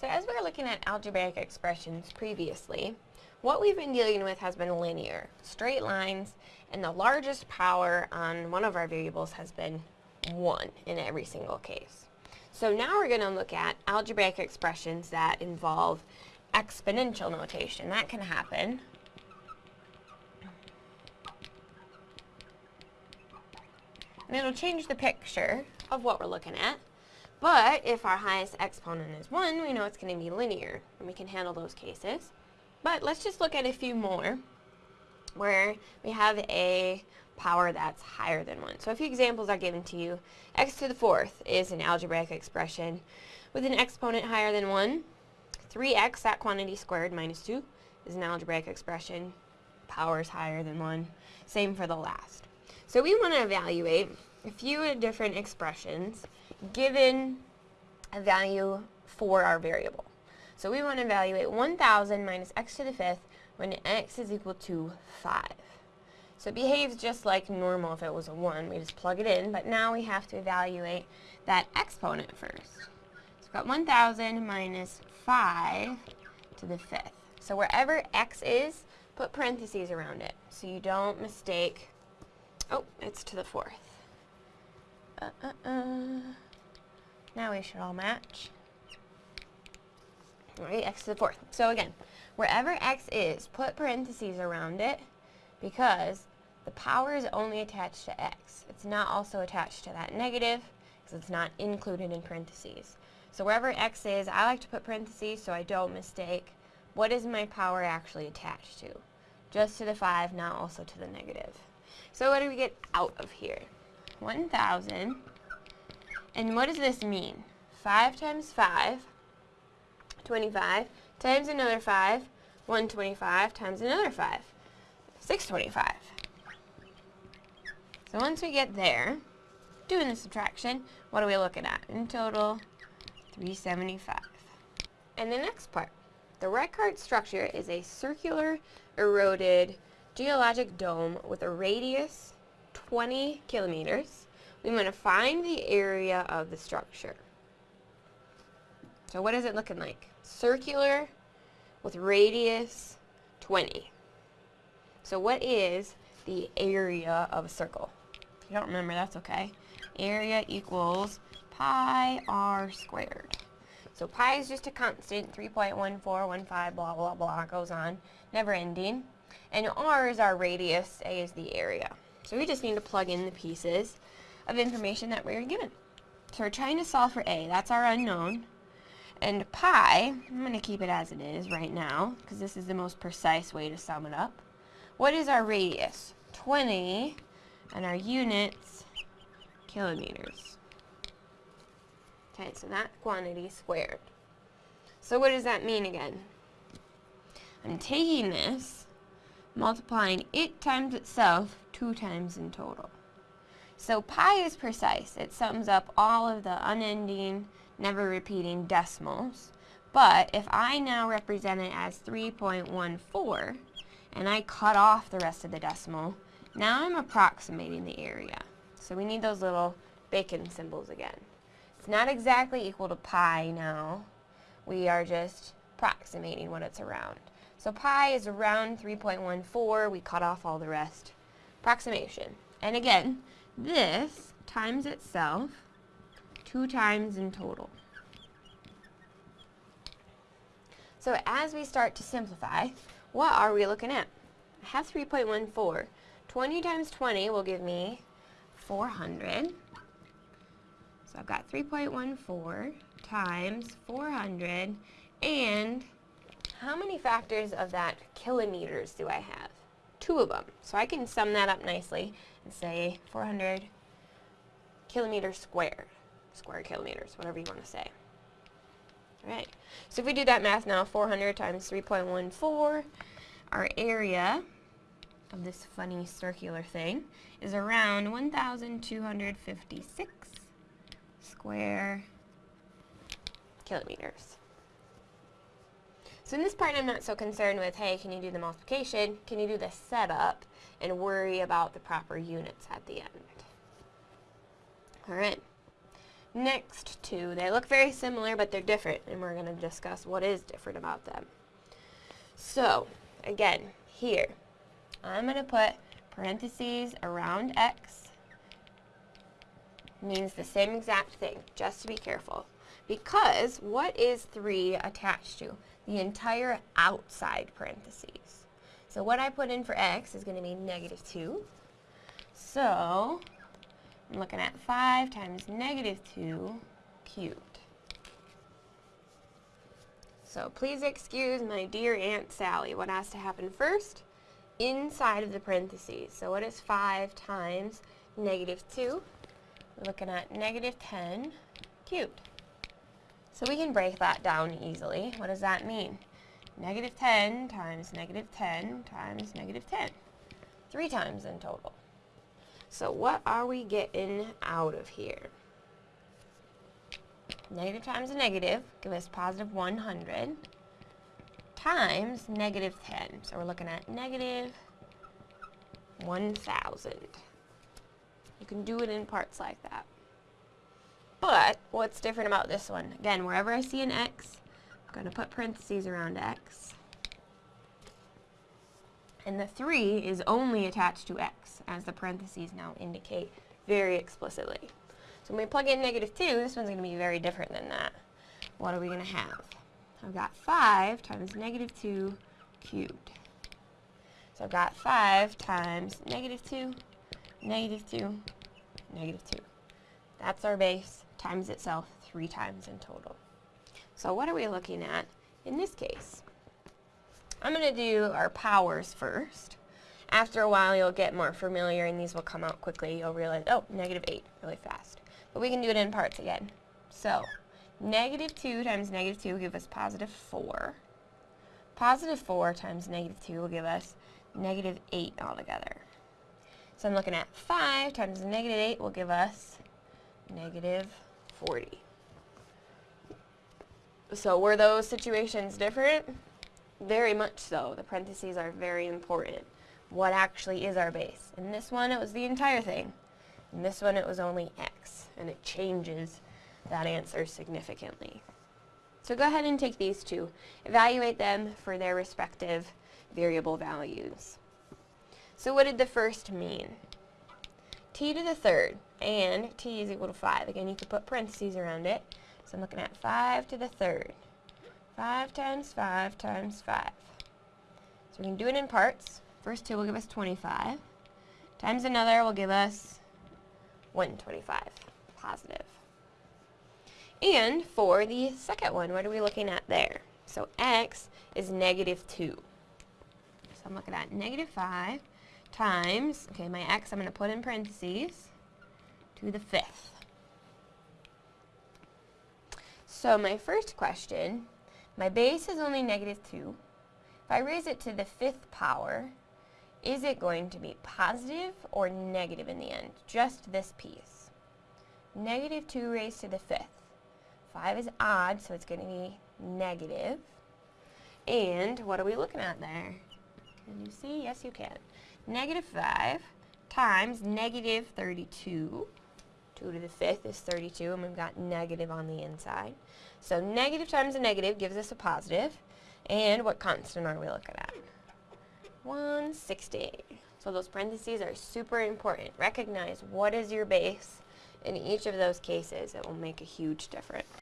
So as we were looking at algebraic expressions previously, what we've been dealing with has been linear, straight lines, and the largest power on one of our variables has been 1 in every single case. So now we're going to look at algebraic expressions that involve exponential notation. That can happen. And it'll change the picture of what we're looking at. But if our highest exponent is 1, we know it's going to be linear, and we can handle those cases. But let's just look at a few more where we have a power that's higher than 1. So a few examples are given to you. x to the fourth is an algebraic expression with an exponent higher than 1. 3x, that quantity squared, minus 2, is an algebraic expression. Power is higher than 1. Same for the last. So we want to evaluate a few different expressions given a value for our variable. So we want to evaluate 1,000 minus x to the fifth when x is equal to 5. So it behaves just like normal if it was a 1. We just plug it in, but now we have to evaluate that exponent first. So we've got 1,000 minus 5 to the fifth. So wherever x is, put parentheses around it so you don't mistake, oh, it's to the fourth. Uh, uh, uh. Now we should all match. Alright, x to the fourth. So again, wherever x is, put parentheses around it because the power is only attached to x. It's not also attached to that negative because it's not included in parentheses. So wherever x is, I like to put parentheses so I don't mistake what is my power actually attached to. Just to the 5, not also to the negative. So what do we get out of here? 1,000 and what does this mean? 5 times 5, 25, times another 5, 125, times another 5, 625. So once we get there, doing the subtraction, what are we looking at? In total, 375. And the next part. The Richat structure is a circular, eroded, geologic dome with a radius 20 kilometers we want to find the area of the structure. So what is it looking like? Circular with radius 20. So what is the area of a circle? If you don't remember, that's okay. Area equals pi r squared. So pi is just a constant, 3.1415, blah, blah, blah, goes on, never ending. And r is our radius, a is the area. So we just need to plug in the pieces of information that we are given. So we're trying to solve for a, that's our unknown. And pi, I'm going to keep it as it is right now, because this is the most precise way to sum it up. What is our radius? 20, and our units, kilometers. Okay, so that quantity squared. So what does that mean again? I'm taking this, multiplying it times itself two times in total. So pi is precise. It sums up all of the unending, never repeating decimals. But if I now represent it as 3.14, and I cut off the rest of the decimal, now I'm approximating the area. So we need those little bacon symbols again. It's not exactly equal to pi now. We are just approximating what it's around. So pi is around 3.14. We cut off all the rest. Approximation. And again, this times itself two times in total. So as we start to simplify, what are we looking at? I have 3.14. 20 times 20 will give me 400. So I've got 3.14 times 400 and how many factors of that kilometers do I have? Two of them. So I can sum that up nicely and say 400 kilometers squared. Square kilometers, whatever you want to say. Alright, so if we do that math now, 400 times 3.14, our area of this funny circular thing is around 1,256 square kilometers. So in this part I'm not so concerned with, hey, can you do the multiplication? Can you do the setup? And worry about the proper units at the end. Alright. next two. They look very similar, but they're different, and we're going to discuss what is different about them. So, again, here, I'm going to put parentheses around x means the same exact thing, just to be careful. Because what is 3 attached to? The entire outside parentheses. So what I put in for x is going to be negative 2. So I'm looking at 5 times negative 2 cubed. So please excuse my dear Aunt Sally. What has to happen first? Inside of the parentheses. So what is 5 times negative 2? We're looking at negative 10 cubed. So we can break that down easily. What does that mean? Negative 10 times negative 10 times negative 10. Three times in total. So what are we getting out of here? Negative times a negative give us positive 100 times negative 10. So we're looking at negative 1,000. You can do it in parts like that. But what's different about this one? Again, wherever I see an x, I'm going to put parentheses around x. And the 3 is only attached to x, as the parentheses now indicate very explicitly. So when we plug in negative 2, this one's going to be very different than that. What are we going to have? I've got 5 times negative 2 cubed. So I've got 5 times negative 2, negative 2, negative 2. That's our base times itself three times in total. So what are we looking at in this case? I'm going to do our powers first. After a while you'll get more familiar and these will come out quickly. You'll realize, oh, negative 8 really fast. But we can do it in parts again. So negative 2 times negative 2 will give us positive 4. Positive 4 times negative 2 will give us negative 8 altogether. So I'm looking at 5 times negative 8 will give us negative 40. So were those situations different? Very much so. The parentheses are very important. What actually is our base? In this one, it was the entire thing. In this one, it was only x, and it changes that answer significantly. So go ahead and take these two. Evaluate them for their respective variable values. So what did the first mean? T to the third, and t is equal to 5. Again, you could put parentheses around it. So I'm looking at 5 to the third. 5 times 5 times 5. So we can do it in parts. First two will give us 25. Times another will give us 125, positive. And for the second one, what are we looking at there? So x is negative 2. So I'm looking at negative 5 times, okay, my x I'm going to put in parentheses, to the fifth. So my first question, my base is only negative 2. If I raise it to the fifth power, is it going to be positive or negative in the end? Just this piece. Negative 2 raised to the fifth. 5 is odd, so it's going to be negative. And what are we looking at there? Can you see? Yes, you can negative 5 times negative 32. 2 to the 5th is 32, and we've got negative on the inside. So negative times a negative gives us a positive. And what constant are we looking at? 160. So those parentheses are super important. Recognize what is your base. In each of those cases, it will make a huge difference.